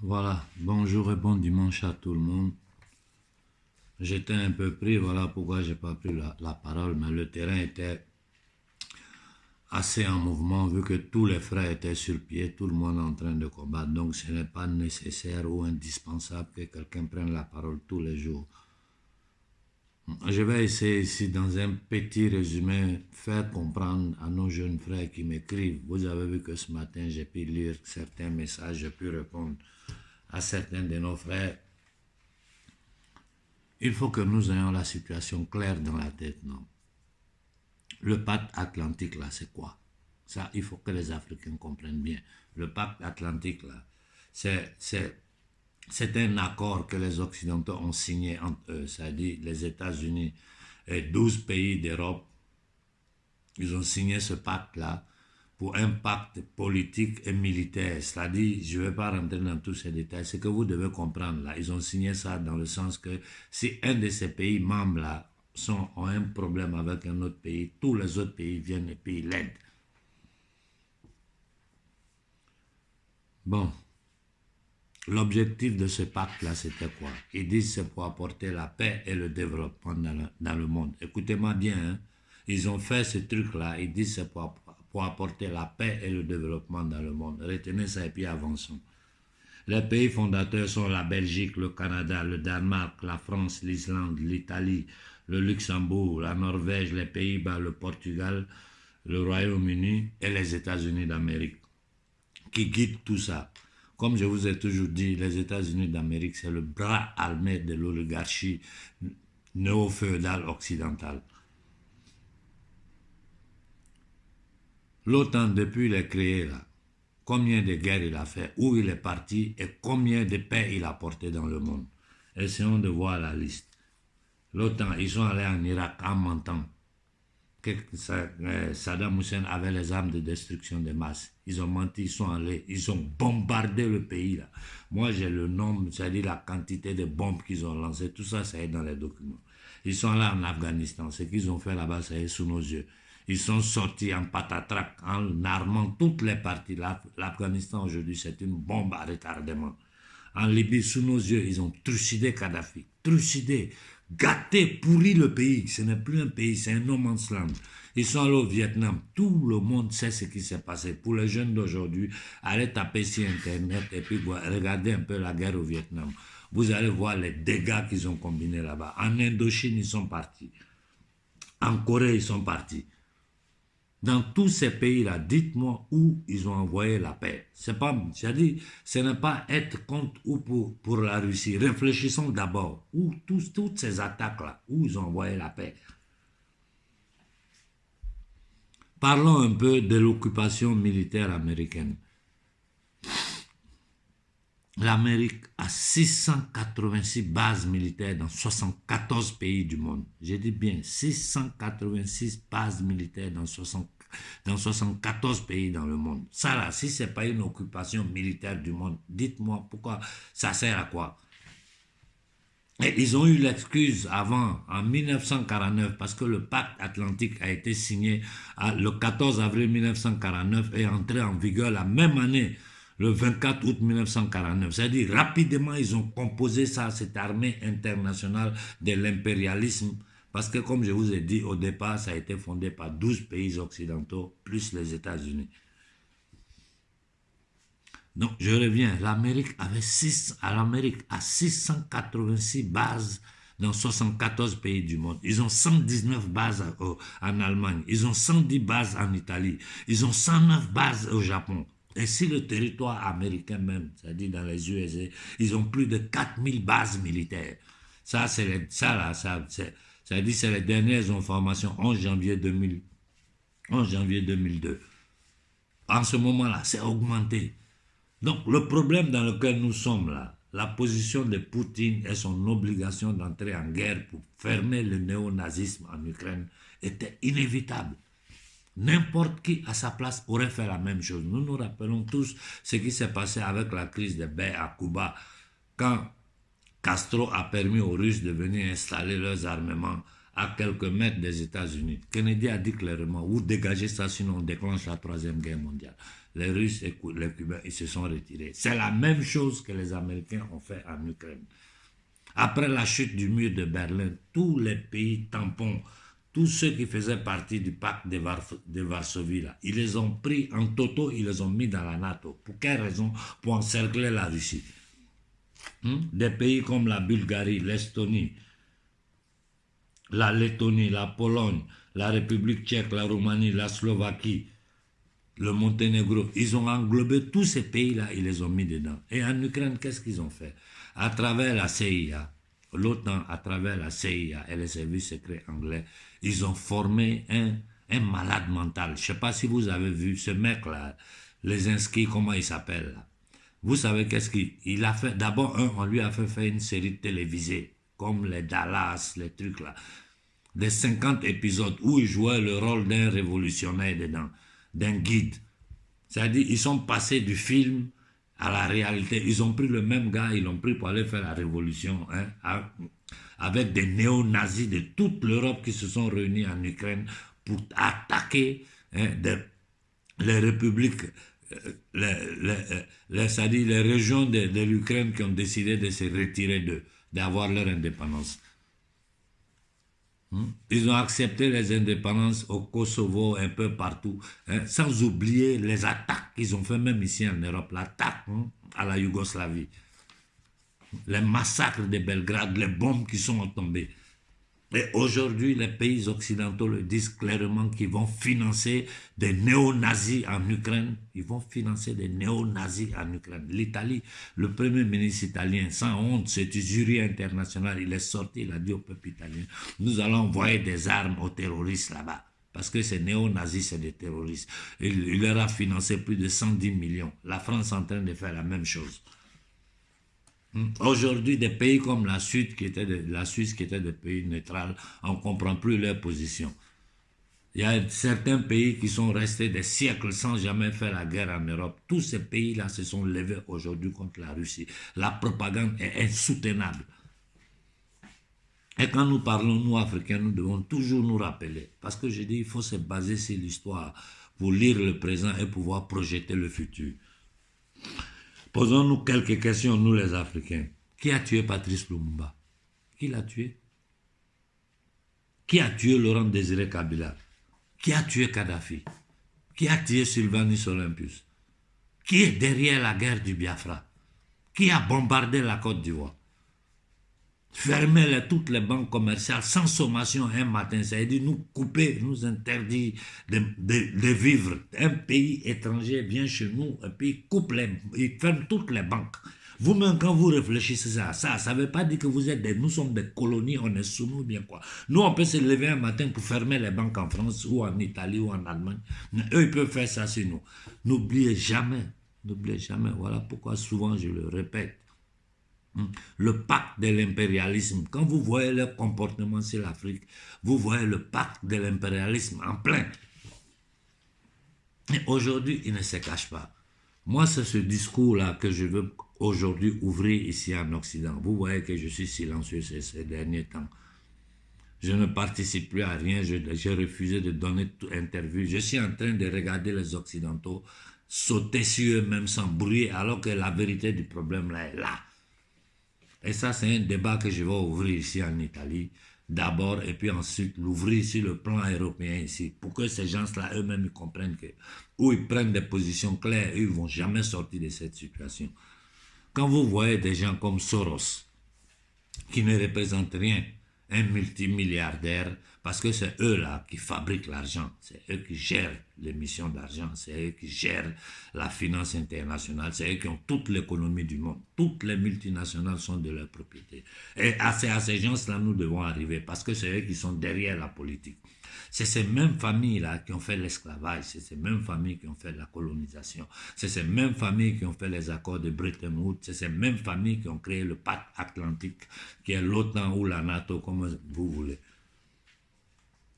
Voilà. Bonjour et bon dimanche à tout le monde. J'étais un peu pris, voilà pourquoi j'ai pas pris la, la, parole, mais le terrain était assez en mouvement vu que tous les frères étaient sur pied, tout le monde en train de combattre. Donc ce n'est pas nécessaire ou indispensable que quelqu'un prenne la parole tous les jours. Je vais essayer ici, dans un petit résumé, faire comprendre à nos jeunes frères qui m'écrivent. Vous avez vu que ce matin, j'ai pu lire certains messages, j'ai pu répondre à certains de nos frères. Il faut que nous ayons la situation claire dans la tête, non? Le pacte atlantique, là, c'est quoi? Ça, il faut que les Africains comprennent bien. Le pacte atlantique, là, c'est c'est un accord que les Occidentaux ont signé entre eux, c'est-à-dire les États-Unis et 12 pays d'Europe. Ils ont signé ce pacte-là pour un pacte politique et militaire. C'est-à-dire, je ne vais pas rentrer dans tous ces détails, c'est que vous devez comprendre là. Ils ont signé ça dans le sens que si un de ces pays membres-là ont un problème avec un autre pays, tous les autres pays viennent et puis l'aident. Bon, L'objectif de ce pacte-là, c'était quoi? Ils disent c'est pour apporter la paix et le développement dans le, monde. Écoutez-moi bien, hein. ils ont fait ce truc-là, ils disent c'est pour, pour, apporter la paix et le développement dans le monde. Retenez ça et puis avançons. Les pays fondateurs sont la Belgique, le Canada, le Danemark, la France, l'Islande, l'Italie, le Luxembourg, la Norvège, les Pays-Bas, le Portugal, le Royaume-Uni et les États-Unis d'Amérique qui guident tout ça? Comme je vous ai toujours dit, les États-Unis d'Amérique, c'est le bras armé de l'oligarchie néo-féodale occidentale. L'OTAN, depuis il est créé, là, combien de guerres il a fait, où il est parti et combien de paix il a porté dans le monde. Essayons de voir la liste. L'OTAN, ils sont allés en Irak en mentant Saddam Hussein avait les armes de destruction de masse. Ils ont menti, ils sont allés, ils ont bombardé le pays. Moi, j'ai le nombre, c'est-à-dire la quantité de bombes qu'ils ont lancées. Tout ça, ça est dans les documents. Ils sont là en Afghanistan. Ce qu'ils ont fait là-bas, ça est sous nos yeux. Ils sont sortis en patatrac, en armant toutes les parties. L'Afghanistan, aujourd'hui, c'est une bombe à retardement. En Libye, sous nos yeux, ils ont trucidé Kadhafi. Trucidé gâté, pourri le pays. Ce n'est plus un pays, c'est un no man's land. Ils sont allés au Vietnam. Tout le monde sait ce qui s'est passé. Pour les jeunes d'aujourd'hui, allez taper sur Internet et puis regardez un peu la guerre au Vietnam. Vous allez voir les dégâts qu'ils ont combinés là-bas. En Indochine, ils sont partis. En Corée, ils sont partis. Dans tous ces pays-là, dites-moi où ils ont envoyé la paix. C'est pas, dit, ce n'est pas être contre ou pour, la Russie. Réfléchissons d'abord. Où toutes ces attaques-là, où ils ont envoyé la paix? Parlons un peu de l'occupation militaire américaine. L'Amérique a 686 bases militaires dans 74 pays du monde. J'ai dit bien 686 bases militaires dans, dans 74 pays dans le monde. Ça là, si ce n'est pas une occupation militaire du monde, dites-moi pourquoi ça sert à quoi? Ils ont eu l'excuse avant, en 1949, parce que le pacte atlantique a été signé le 14 avril 1949 et entré en vigueur la même année le 24 août 1949. C'est-à-dire, rapidement, ils ont composé ça, cette armée internationale de l'impérialisme. Parce que, comme je vous ai dit, au départ, ça a été fondé par 12 pays occidentaux, plus les États-Unis. Donc, je reviens. L'Amérique avait 6, à l'Amérique a 686 bases dans 74 pays du monde. Ils ont 119 bases en Allemagne. Ils ont 110 bases en Italie. Ils ont 109 bases au Japon. Et si le territoire américain même, c'est-à-dire dans les USA, ils ont plus de 4000 bases militaires. Ça, c'est ça là, ça, c'est, les dernières informations, 11 janvier 2000, 11 janvier 2002. En ce moment-là, c'est augmenté. Donc, le problème dans lequel nous sommes là, la position de Poutine et son obligation d'entrer en guerre pour fermer le néonazisme en Ukraine était inévitable. N'importe qui à sa place aurait fait la même chose. Nous nous rappelons tous ce qui s'est passé avec la crise de baie à Cuba, quand Castro a permis aux Russes de venir installer leurs armements à quelques mètres des États-Unis. Kennedy a dit clairement, vous dégagez ça sinon on déclenche la troisième guerre mondiale. les Russes et les Cubains, ils se sont retirés. C'est la même chose que les Américains ont fait en Ukraine. Après la chute du mur de Berlin, tous les pays tampons, tous ceux qui faisaient partie du pacte de, Varsovie, ils les ont pris en toto, ils les ont mis dans la NATO. Pour quelle raison? Pour encercler la Russie. Hmm? Des pays comme la Bulgarie, l'Estonie, la Lettonie, la Pologne, la République tchèque, la Roumanie, la Slovaquie, le Monténégro, ils ont englobé tous ces pays-là, ils les ont mis dedans. Et en Ukraine, qu'est-ce qu'ils ont fait? À travers la CIA, l'OTAN, à travers la CIA et les services secrets anglais, ils ont formé un, un malade mental. Je ne sais pas si vous avez vu ce mec-là, les inscrits, comment il s'appelle Vous savez qu'est-ce qu'il a fait D'abord, on lui a fait faire une série télévisée, comme les Dallas, les trucs là. Des 50 épisodes où il jouait le rôle d'un révolutionnaire dedans d'un guide. C'est-à-dire, ils sont passés du film à la réalité. Ils ont pris le même gars, ils l'ont pris pour aller faire la révolution, hein, avec des néo-nazis de toute l'Europe qui se sont réunis en Ukraine pour attaquer hein, les républiques, euh, les, les, les, les régions de, l'Ukraine qui ont décidé de se retirer d'avoir leur indépendance. Hmm? Ils ont accepté les indépendances au Kosovo, un peu partout, hein, sans oublier les attaques qu'ils ont fait même ici en Europe, l'attaque hein, à la Yougoslavie, les massacres de Belgrade, les bombes qui sont tombées. Et aujourd'hui, les pays occidentaux le disent clairement qu'ils vont financer des néo-nazis en Ukraine. Ils vont financer des néo-nazis en Ukraine. L'Italie, le premier ministre italien, sans honte, c'est du jury international, il est sorti, il a dit au peuple italien, nous allons envoyer des armes aux terroristes là-bas. Parce que ces néo-nazis, c'est des terroristes. Il, il leur a financé plus de 110 millions. La France est en train de faire la même chose. Hmm. Aujourd'hui, des pays comme la, Suisse, qui était la Suisse, qui était des pays neutrales, on ne comprend plus leur position. Il y a certains pays qui sont restés des siècles sans jamais faire la guerre en Europe. Tous ces pays-là se sont levés aujourd'hui contre la Russie. La propagande est insoutenable. Et quand nous parlons, nous, Africains, nous devons toujours nous rappeler. Parce que je dis, il faut se baser sur l'histoire pour lire le présent et pouvoir projeter le futur. Posons-nous quelques questions, nous les Africains. Qui a tué Patrice Lumumba? Qui l'a tué? Qui a tué Laurent Désiré Kabila? Qui a tué Kadhafi? Qui a tué Sylvanus Olympus? Qui est derrière la guerre du Biafra? Qui a bombardé la Côte d'Ivoire? Fermer toutes les banques commerciales sans sommation un matin, c'est-à-dire nous couper, nous interdire de, vivre. Un pays étranger vient chez nous et puis coupe les, il ferme toutes les banques. Vous-même, quand vous réfléchissez à ça, ça ne veut pas dire que vous êtes des, nous sommes des colonies, on est sous nous, bien quoi. Nous, on peut se lever un matin pour fermer les banques en France ou en Italie ou en Allemagne. eux, ils peuvent faire ça sur nous. N'oubliez jamais, n'oubliez jamais, voilà pourquoi souvent je le répète. Le pacte de l'impérialisme. Quand vous voyez leur comportement sur l'Afrique, vous voyez le pacte de l'impérialisme en plein. Et aujourd'hui, il ne se cache pas. Moi, c'est ce discours-là que je veux aujourd'hui ouvrir ici en Occident. Vous voyez que je suis silencieux ces, derniers temps. Je ne participe plus à rien, j'ai refusé de donner toute interview. Je suis en train de regarder les Occidentaux sauter sur eux-mêmes sans bruit, alors que la vérité du problème là est là. Et ça, c'est un débat que je vais ouvrir ici en Italie, d'abord, et puis ensuite l'ouvrir sur le plan européen ici, pour que ces gens-là eux-mêmes comprennent que, où ils prennent des positions claires, ils ne vont jamais sortir de cette situation. Quand vous voyez des gens comme Soros, qui ne représentent rien, un multimilliardaire, parce que c'est eux là qui fabriquent l'argent, c'est eux qui gèrent l'émission d'argent, c'est eux qui gèrent la finance internationale, c'est eux qui ont toute l'économie du monde. Toutes les multinationales sont de leur propriété. Et à ces, à ces gens-là, nous devons arriver, parce que c'est eux qui sont derrière la politique. C'est ces mêmes familles-là qui ont fait l'esclavage, c'est ces mêmes familles qui ont fait la colonisation, c'est ces mêmes familles qui ont fait les accords de Bretton Woods, c'est ces mêmes familles qui ont créé le pacte atlantique, qui est l'OTAN ou la NATO, comme vous voulez.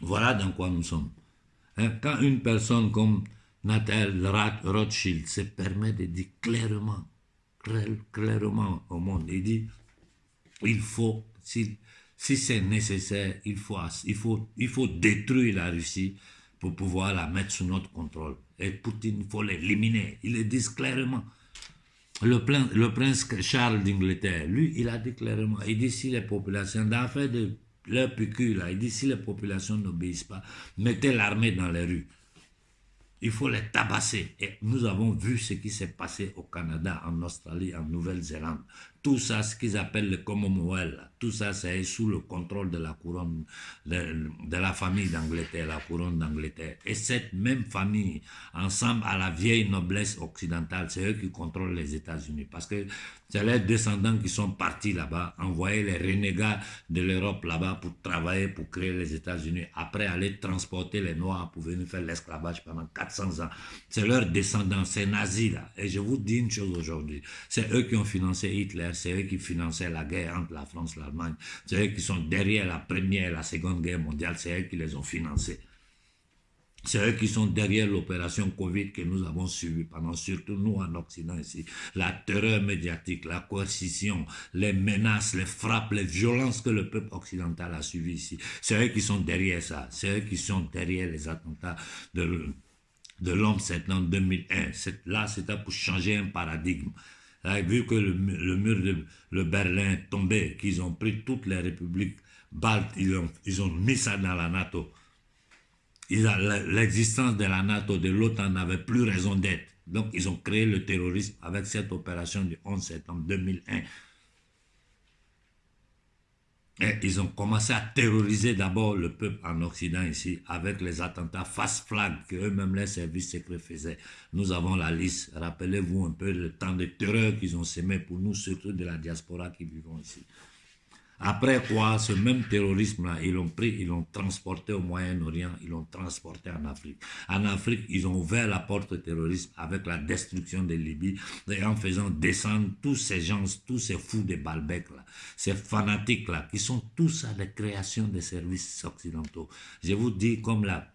Voilà dans quoi nous sommes. Hein, quand une personne comme Nathalie Rothschild se permet de dire clairement, clairement au monde, il dit, il faut, si, si c'est nécessaire, il faut, il, faut, il faut détruire la Russie pour pouvoir la mettre sous notre contrôle. Et Poutine, il faut l'éliminer. Il le dit clairement. Le, le prince Charles d'Angleterre, lui, il a dit clairement, il les populations, dans de leur il dit si les populations n'obéissent pas, mettez l'armée dans les rues. Il faut les tabasser. Et nous avons vu ce qui s'est passé au Canada, en Australie, en Nouvelle-Zélande. Tout ça, ce qu'ils appellent le Commonwealth, tout ça, c'est sous le contrôle de la couronne, de, la famille d'Angleterre, la couronne d'Angleterre. Et cette même famille, ensemble à la vieille noblesse occidentale, c'est eux qui contrôlent les États-Unis. Parce que c'est les descendants qui sont partis là-bas, envoyer les renégats de l'Europe là-bas pour travailler, pour créer les États-Unis, après aller transporter les Noirs pour venir faire l'esclavage pendant 400 ans. C'est leurs descendants, c'est nazis là. Et je vous dis une chose aujourd'hui, c'est eux qui ont financé Hitler, c'est eux qui finançaient la guerre entre la France et l'Allemagne. C'est eux qui sont derrière la première et la seconde guerre mondiale. C'est eux qui les ont financés. C'est eux qui sont derrière l'opération Covid que nous avons suivie pendant, surtout nous en Occident ici. La terreur médiatique, la coercition, les menaces, les frappes, les violences que le peuple occidental a suivies ici. C'est eux qui sont derrière ça. C'est eux qui sont derrière les attentats de, de l'homme en 2001. Là, c'était pour changer un paradigme vu que le, mur de Berlin tombé, qu'ils ont pris toutes les républiques baltes, ils ont, ils ont mis ça dans la NATO. L'existence de la NATO, de l'OTAN n'avait plus raison d'être. Donc, ils ont créé le terrorisme avec cette opération du 11 septembre 2001 ils ont commencé à terroriser d'abord le peuple en Occident ici avec les attentats face flag que eux-mêmes les services secrets faisaient. Nous avons la liste. Rappelez-vous un peu le temps de terreur qu'ils ont sémé pour nous, surtout de la diaspora qui vivons ici. Après quoi, ce même terrorisme-là, ils l'ont pris, ils l'ont transporté au Moyen-Orient, ils l'ont transporté en Afrique. En Afrique, ils ont ouvert la porte au terrorisme avec la destruction de Libye et en faisant descendre tous ces gens, tous ces fous de Balbec-là, ces fanatiques-là, qui sont tous à la création des services occidentaux. Je vous dis, comme la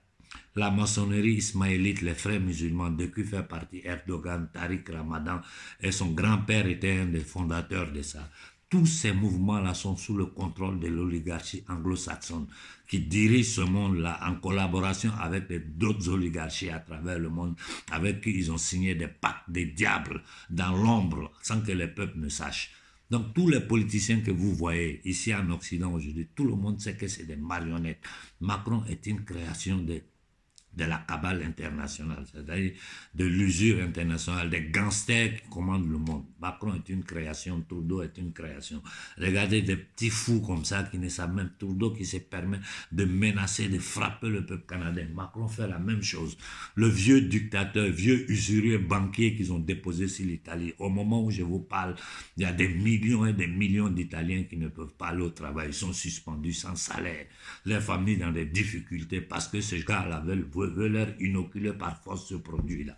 la maçonnerie ismaélite, les frères musulmans, de qui fait partie Erdogan, Tariq Ramadan, et son grand-père était un des fondateurs de ça. Tous ces mouvements-là sont sous le contrôle de l'oligarchie anglo-saxonne qui dirige ce monde-là en collaboration avec d'autres oligarchies à travers le monde avec qui ils ont signé des pactes des diables dans l'ombre sans que les peuples ne sachent. Donc tous les politiciens que vous voyez ici en Occident aujourd'hui, tout le monde sait que c'est des marionnettes. Macron est une création de de la cabale internationale, c'est-à-dire de l'usure internationale, des gangsters qui commandent le monde. Macron est une création, Trudeau est une création. Regardez des petits fous comme ça qui ne savent même, Trudeau qui se permet de menacer, de frapper le peuple canadien. Macron fait la même chose. Le vieux dictateur, vieux usurier banquier qu'ils ont déposé sur l'Italie. Au moment où je vous parle, il y a des millions et des millions d'Italiens qui ne peuvent pas aller au travail. Ils sont suspendus sans salaire. Les familles dans des difficultés parce que ces gars-là veulent veut leur inoculer par force ce produit-là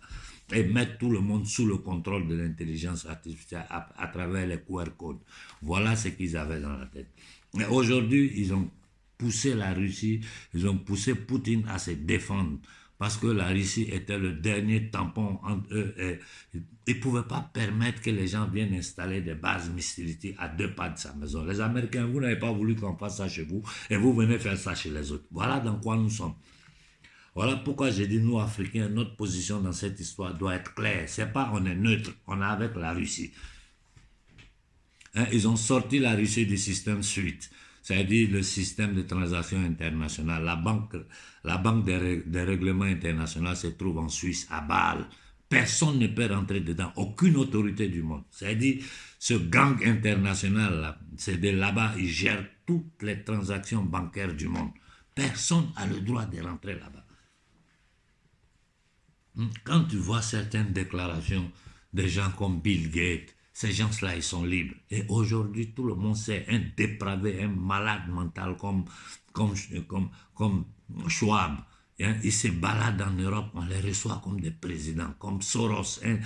et mettre tout le monde sous le contrôle de l'intelligence artificielle à, travers les QR codes. Voilà ce qu'ils avaient dans la tête. Mais aujourd'hui, ils ont poussé la Russie, ils ont poussé Poutine à se défendre parce que la Russie était le dernier tampon entre eux. Ils ne pouvaient pas permettre que les gens viennent installer des bases missiles à deux pas de sa maison. Les Américains, vous n'avez pas voulu qu'on fasse ça chez vous et vous venez faire ça chez les autres. Voilà dans quoi nous sommes. Voilà pourquoi j'ai dit, nous, Africains, notre position dans cette histoire doit être claire. C'est pas on est neutre, on est avec la Russie. Hein, ils ont sorti la Russie du système SWIFT, c'est-à-dire le système de transactions internationales. La banque, la banque des, des, règlements internationaux se trouve en Suisse, à Bâle. Personne ne peut rentrer dedans, aucune autorité du monde. C'est-à-dire, ce gang international, c'est de là-bas, ils gèrent toutes les transactions bancaires du monde. Personne n'a le droit de rentrer là-bas. Hmm. Quand tu vois certaines déclarations de gens comme Bill Gates, ces gens-là, ils sont libres. Et aujourd'hui, tout le monde sait, un dépravé, un malade mental comme, comme, comme, comme Schwab, hein, ils se baladent en Europe, on les reçoit comme des présidents, comme Soros, un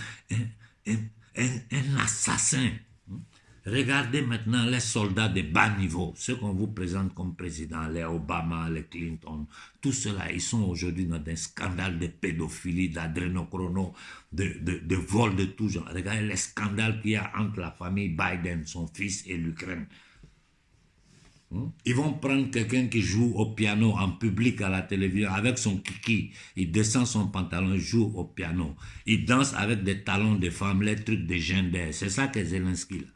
assassin. Regardez maintenant les soldats de bas niveau, ceux qu'on vous présente comme président, les Obama, les Clinton, tout cela, ils sont aujourd'hui dans des scandales de pédophilie, d'adrénochrono, de, de, de vol de tout genre. Regardez les scandales qu'il y a entre la famille Biden, son fils et l'Ukraine. Hmm? Ils vont prendre quelqu'un qui joue au piano en public à la télévision avec son kiki. Il descend son pantalon, joue au piano. Il danse avec des talons de femmes, les trucs de gender. C'est ça que Zelensky. Là.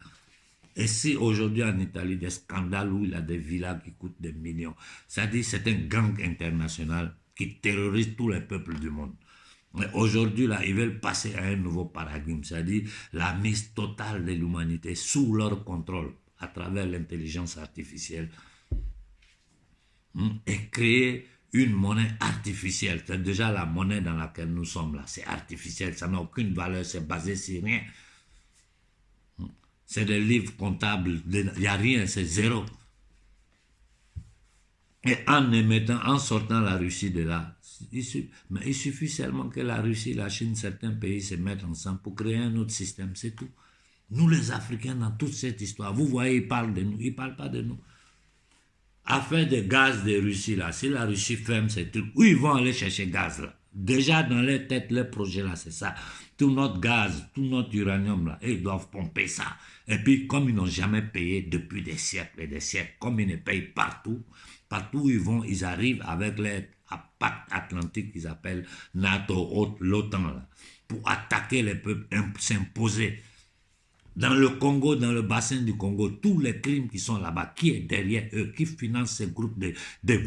Et si aujourd'hui en Italie, des scandales où il a des villas qui coûtent des millions, ça dit c'est un gang international qui terrorise tous les peuples du monde. Mais aujourd'hui, là, ils veulent passer à un nouveau paradigme, c'est-à-dire la mise totale de l'humanité sous leur contrôle à travers l'intelligence artificielle hmm, et créer une monnaie artificielle. C'est déjà la monnaie dans laquelle nous sommes là. C'est artificiel, ça n'a aucune valeur, c'est basé sur rien. C'est des livres comptables, il n'y a rien, c'est zéro. Et en émettant, en sortant la Russie de là, il suffit, mais il suffit seulement que la Russie, la Chine, certains pays se mettent ensemble pour créer un autre système, c'est tout. Nous les Africains, dans toute cette histoire, vous voyez, ils parlent de nous, ils ne parlent pas de nous. Afin de gaz de Russie, là, si la Russie ferme ces trucs, où ils vont aller chercher gaz, là? Déjà dans leur tête, leur projet, là, c'est ça. Tout notre gaz, tout notre uranium, là, ils doivent pomper ça. Et puis, comme ils n'ont jamais payé depuis des siècles et des siècles, comme ils ne payent partout, partout où ils vont, ils arrivent avec leur pacte atlantique qu'ils appellent NATO, l'OTAN, pour attaquer les peuples, s'imposer dans le Congo, dans le bassin du Congo, tous les crimes qui sont là-bas, qui est derrière eux, qui finance ces groupes de,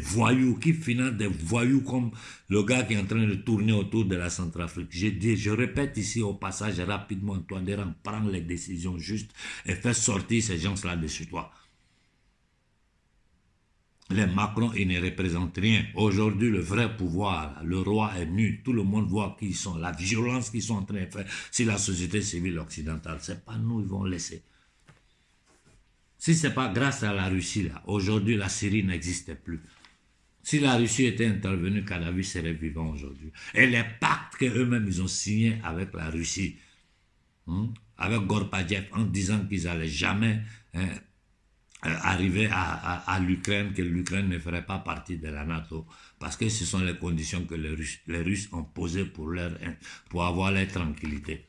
voyous, qui finance des voyous comme le gars qui est en train de tourner autour de la Centrafrique. Je, je répète ici au passage rapidement, toi, prends les décisions justes et fais sortir ces gens-là de chez toi. Les Macron, ils ne représentent rien. Aujourd'hui, le vrai pouvoir, le roi est nu. Tout le monde voit qui ils sont. La violence qu'ils sont en train de faire, c'est la société civile occidentale. Ce n'est pas nous, ils vont laisser. Si ce n'est pas grâce à la Russie, là, aujourd'hui, la Syrie n'existait plus. Si la Russie était intervenue, Kadhafi serait vivant aujourd'hui. Et les pactes qu'eux-mêmes, ils ont signés avec la Russie, hein, avec Gorbachev, en disant qu'ils n'allaient jamais... Hein, arriver à, l'Ukraine, que l'Ukraine ne ferait pas partie de la NATO, parce que ce sont les conditions que les Russes, les Russes ont posées pour, leur, pour avoir leur tranquillité.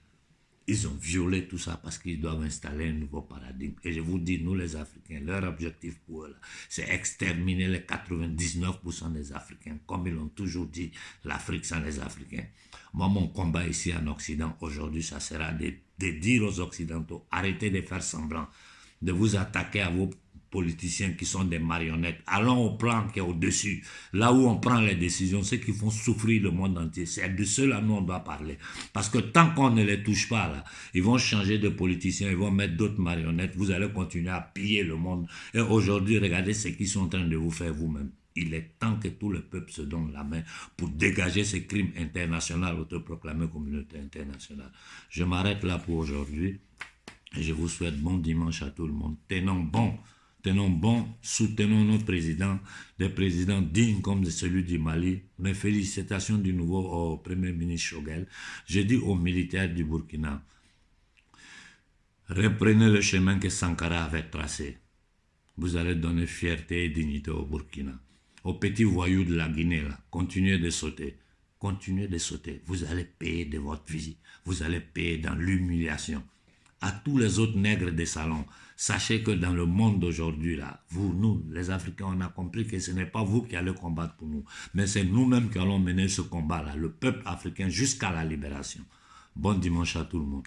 Ils ont violé tout ça parce qu'ils doivent installer un nouveau paradigme. Et je vous dis, nous les Africains, leur objectif pour eux, c'est exterminer les 99% des Africains. Comme ils l'ont toujours dit, l'Afrique sans les Africains. Moi, mon combat ici en Occident, aujourd'hui, ça sera de dire aux Occidentaux, arrêtez de faire semblant, de vous attaquer à vos politiciens qui sont des marionnettes. Allons au plan qui est au-dessus, là où on prend les décisions, ceux qui font souffrir le monde entier. C'est de ceux-là nous on doit parler. Parce que tant qu'on ne les touche pas, là, ils vont changer de politiciens, ils vont mettre d'autres marionnettes, vous allez continuer à piller le monde. Et aujourd'hui, regardez ce qu'ils sont en train de vous faire vous-même. Il est temps que tout le peuple se donne la main pour dégager ces crimes internationaux autoproclamés communauté internationale. Je m'arrête là pour aujourd'hui. Je vous souhaite bon dimanche à tout le monde. Tenons bon tenons bon, soutenons nos présidents, des présidents dignes comme celui du Mali. Mes félicitations du nouveau au Premier ministre Chogel. Je dis aux militaires du Burkina, reprenez le chemin que Sankara avait tracé. Vous allez donner fierté et dignité au Burkina. Aux petits voyous de la Guinée, continuez de sauter. Continuez de sauter. Vous allez payer de votre vie. Vous allez payer dans l'humiliation. À tous les autres nègres des salons, Sachez que dans le monde d'aujourd'hui, là, vous, nous, les Africains, on a compris que ce n'est pas vous qui allez combattre pour nous, mais c'est nous-mêmes qui allons mener ce combat-là, le peuple africain jusqu'à la libération. Bon dimanche à tout le monde.